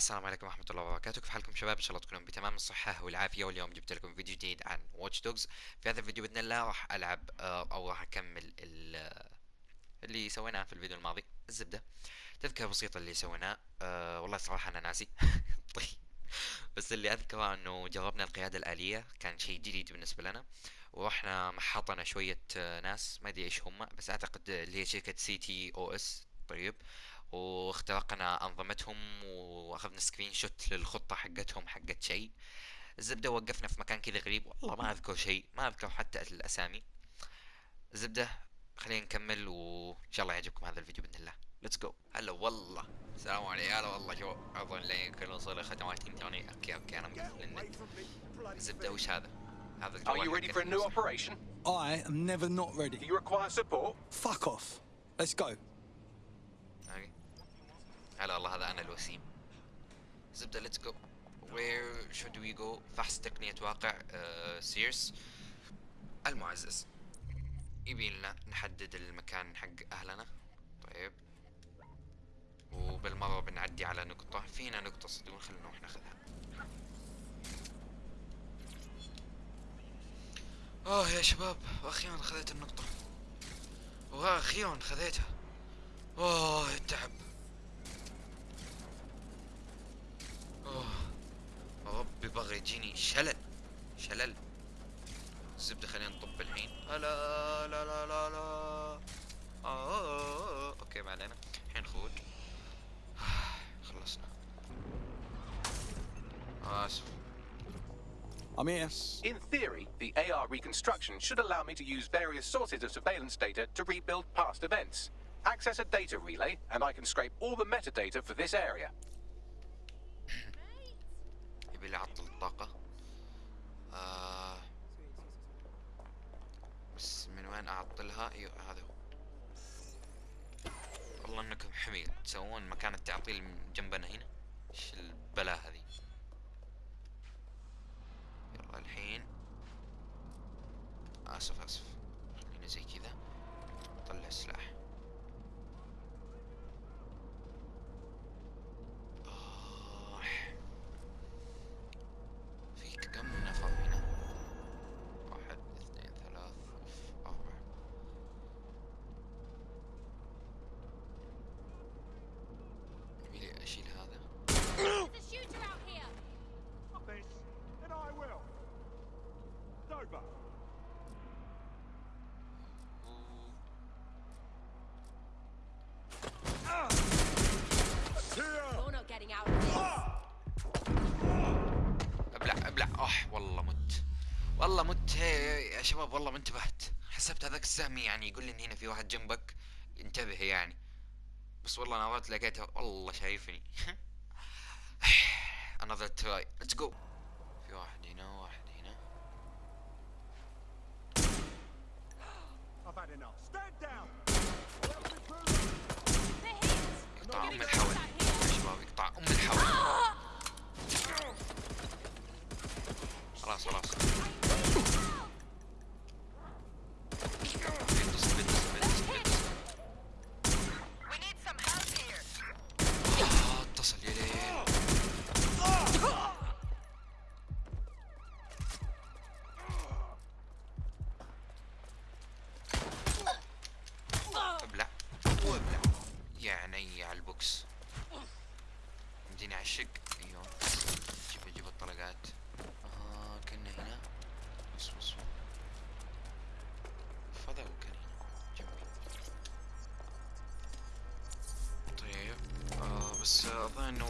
السلام عليكم ورحمة الله وبركاته. كيف حالكم شباب؟ إن شاء الله تكونون بتمام. الصحة والعافية. واليوم جبت لكم فيديو جديد عن Watch Dogs في هذا الفيديو بإذن الله راح ألعب آه، أو راح أكمل ال- اللي سويناه في الفيديو الماضي الزبدة. تذكرة بسيطة اللي سويناه أه والله صراحة أنا ناسي. طيب. بس اللي أذكره إنه جربنا القيادة الآلية. كان شيء جديد بالنسبة لنا. ورحنا محطنا شوية آه، ناس. ما أدري إيش هم بس أعتقد اللي هي شركة ctOS طيب. واخترقنا أنظمتهم وأخذنا سكرين شوت للخطة حقتهم حقت شيء الزبدة وقفنا في مكان كذا غريب والله ما أذكر شيء ما أذكر حتى الأسامي الزبدة خلينا نكمل وإن شاء الله يعجبكم هذا الفيديو بإذن الله ليتس جو هلا والله السلام عليكم هلا والله شو أظن لي كل وصل ختمات إنترنت أوكي أوكي أنا مقفل النت الزبدة وش هذا؟ هذا Are you الجوال ready for a new operation? I am never not Do ready. you require support? Fuck off. Let's go. هلا والله هذا أنا الوسيم. زبدة let's go where should we go? فحص تقنية واقع آه سيرس المعزز. يبي لنا نحدد المكان حق أهلنا. طيب. وبالمرة بنعدي على نقطة. فينا نقطة صدقون خلينا نروح ناخذها. آه يا شباب وأخيرا خذيت النقطة. وأخيرا خذيتها. أوه. يجيني شلل شلل الزبدة خلينا نطب الحين لا لا لا لا لا آه اوكي ما علينا الحين خروج خلصنا اسف I'm here. In theory, the AR reconstruction should allow me to use various sources of surveillance data to rebuild past events. Access a data relay, and I can scrape all the metadata for this area. يبي لي اعطل الطاقة آه بس من وين اعطلها أيوه هذا هو. والله إنكم حمير تسوون مكان التعطيل من جنبنا هنا. إيش البلا هذه؟ يلا الحين. آسف آسف. خلينا زي كذا. طلع السلاح والله مت هي يا شباب والله ما انتبهت. حسبت هذاك السهم يعني يقول لي إن هنا في واحد جنبك انتبه يعني. بس والله نظرت لقيته والله شايفني. another try let's go. في واحد هنا واحد هنا! يقطع أم الحول. يا شباب يقطع أم الحول. خلاص خلاص.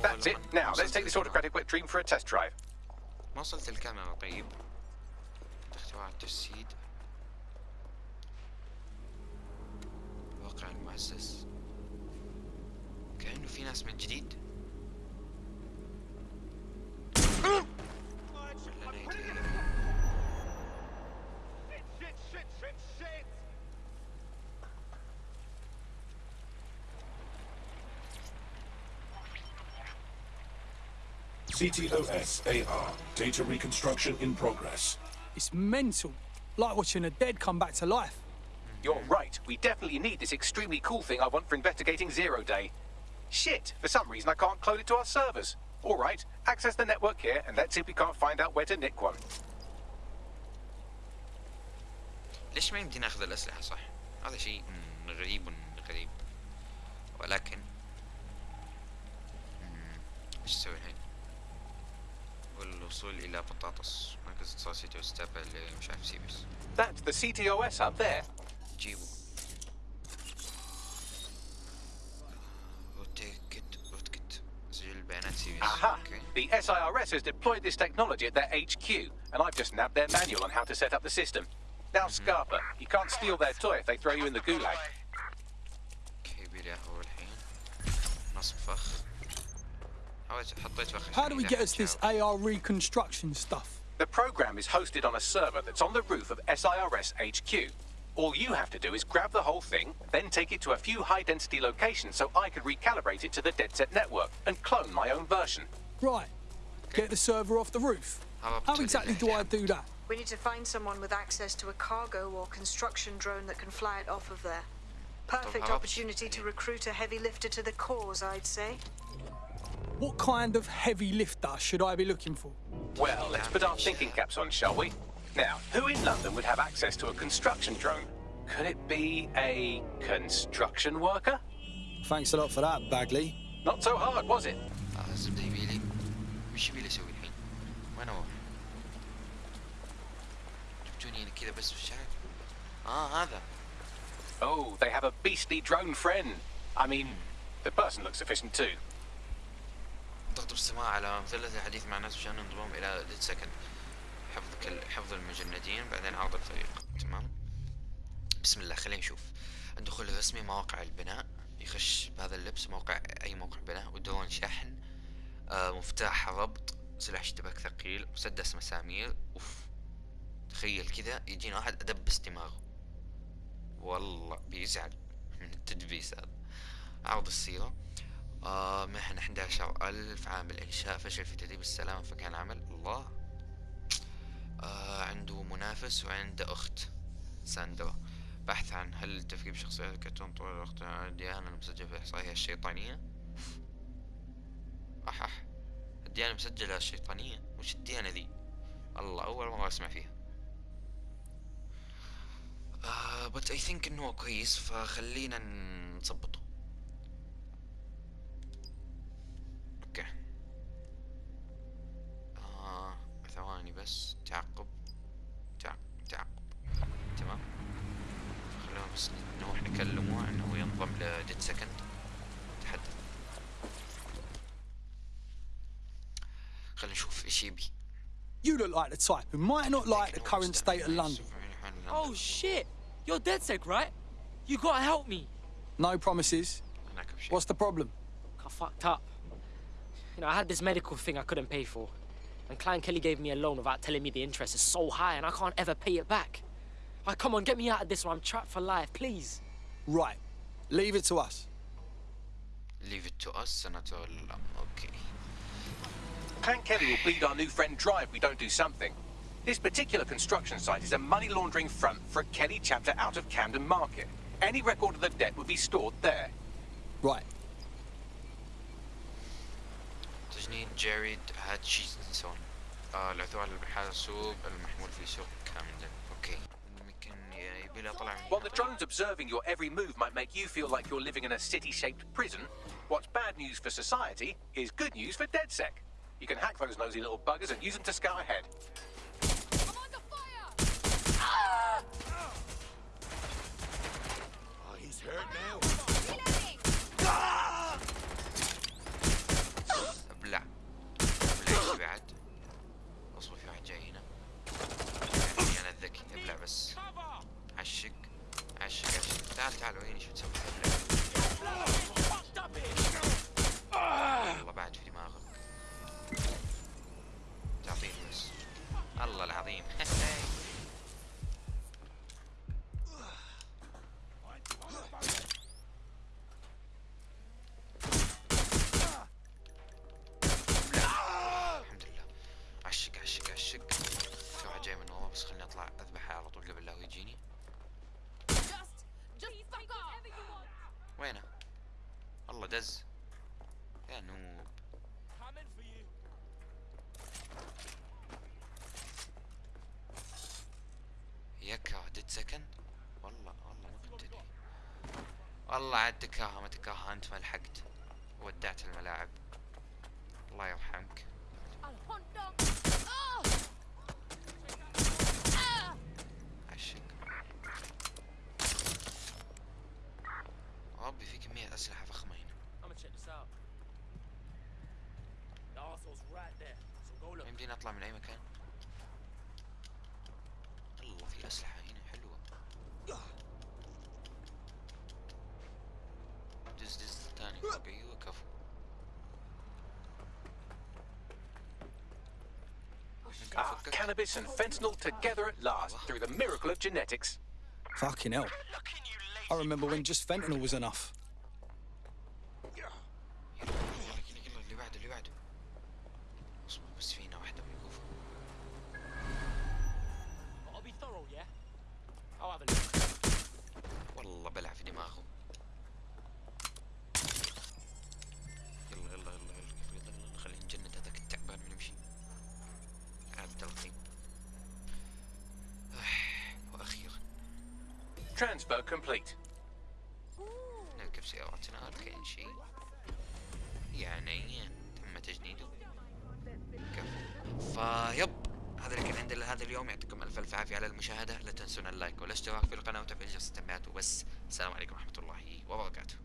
That's it. Now, let's take this autocratic wet dream for a test drive. ما وصلت الكاميرا طيب. اختراع التجسيد. واقع المؤسس. كأنه في ناس من جديد. CTOS AR. Data reconstruction in progress. It's mental. Like watching a dead come back to life. You're right. We definitely need this extremely cool thing I want for investigating Zero Day. Shit, for some reason I can't clone it to our servers. All right, access the network here and let's see if we can't find out where to nick one. ليش ما يمدينا ناخذ الأسلحة صح؟ هذا شيء مم، غريب غريب ولكن مم، ايش نسوي الحين؟ والوصول إلى بطاطس مركز اتصال سيتي واستقبل مش عارف سيبس That's the CTOS up there. جيبه روتيكت روتكت سجل بيانات سي بي اس Aha! اوكي The SIRS has deployed this technology at their HQ, and I've just nabbed their manual on how to set up the system. Now, Scarpa, you can't steal their toy if they throw you in the gulag. اوكي بيلي هو الحين نصب فخ حاولت حطيت فخ how do we get us this AR reconstruction stuff? The program is hosted on a server that's on the roof of SIRS HQ. All you have to do is grab the whole thing, then take it to a few high density locations so I can recalibrate it to the DeadSet network and clone my own version. Right. Get the server off the roof. How How exactly do I do that? We need to find someone with access to a cargo or construction drone that can fly it off of there. Perfect opportunity to recruit a heavy lifter to the cause, I'd say. What kind of heavy lifter should I be looking for? Well, let's put our thinking caps on, shall we? Now, who in London would have access to a construction drone? Could it be a construction worker? Thanks a lot for that, Bagley. Not so hard, was it? Oh, they have a beastly drone friend. I mean, the person looks efficient too. ضغط بالسماع على مثلث الحديث مع الناس عشان انضمام إلى DedSec حفظ كل حفظ المجندين بعدين عرض الفريق. تمام؟ بسم الله خلينا نشوف. الدخول الرسمي مواقع البناء. يخش بهذا اللبس موقع أي موقع بناء. ودرون شحن. آه مفتاح ربط. سلاح اشتباك ثقيل. مسدس مسامير. أوف. تخيل كذا يجينا واحد أدبس دماغه. والله بيزعل. من التدبيس هذا. عرض السيرة. آه محن 11 ألف عامل إنشاء فشل في تدريب السلامة في مكان عمل الله. آه عنده منافس وعنده أخت. ساندرا بحث عن هل التفكير بشخصيات الكرتون طول الوقت الديانة المسجلة في الإحصائية الشيطانية؟ أح أح. الديانة مسجلة الشيطانية؟ وش الديانة ذي؟ الله أول مرة أسمع فيها. آه بس اي ثينك هو كويس فخلينا نظبطه. نروح نكلمه انه ينضم لديد سكند تحدث خلينا نشوف ايش يبي You look like the type who might not like the current state of London. Oh shit! You're DedSec, right? You gotta help me. No promises. هناك بشيء. What's the problem? I fucked up. You know, I had this medical thing I couldn't pay for. And Klein Kelly gave me a loan without telling me the interest is so high and I can't ever pay it back. Like, come on, get me out of this or I'm trapped for life, please. Right. Leave it to us. Leave it to us سنتولى الأمر اوكي Hank Kelly will bleed our new friend dry if we don't do something. This particular construction site is a money laundering front for a Kelly chapter out of Camden Market. Any record of the debt would be stored there. Right. تجنيد جاريد هاتشيسون آه العثور على الحاسوب المحمول في سوق كامدن اوكي while the drones observing your every move might make you feel like you're living in a city-shaped prison, what's bad news for society is good news for DedSec. You can hack those nosy little buggers and use them to scout ahead. I'm under fire! Oh, he's hurt now. تعال تعال وين شو تسوي؟ والله بعد في دماغك. تعطيه بس. الله العظيم الحمد لله عشق عشق عشق في واحد جاي من ورا بس خليني اطلع اذبحه على طول قبل لا هو يجيني Just, just fuck off! Whatever you want! وينه؟ الله دز يا نوب Coming for you. سكند والله والله ما كنت أدري. والله عاد تكاها ما تكاها انت ما لحقت. ودعت الملاعب. الله يرحمك! عشق. ربي في كمية أسلحة فخمة هنا. يمدينا أطلع من أي مكان؟ الله في أسلحة. I'll get you a couple. Ah, cannabis and fentanyl together at last through the miracle of genetics. Fucking hell. I remember when just fentanyl was enough. Transfer complete. نركب سيارتنا كاين شيء يعني تم تجنيده كفو فيب هذا اللي كان عندنا هذا اليوم يعطيكم الف الف عافيه على المشاهده لا تنسون اللايك والاشتراك في القناه وتفعيل جرس التنبيهات وبس السلام عليكم ورحمه الله وبركاته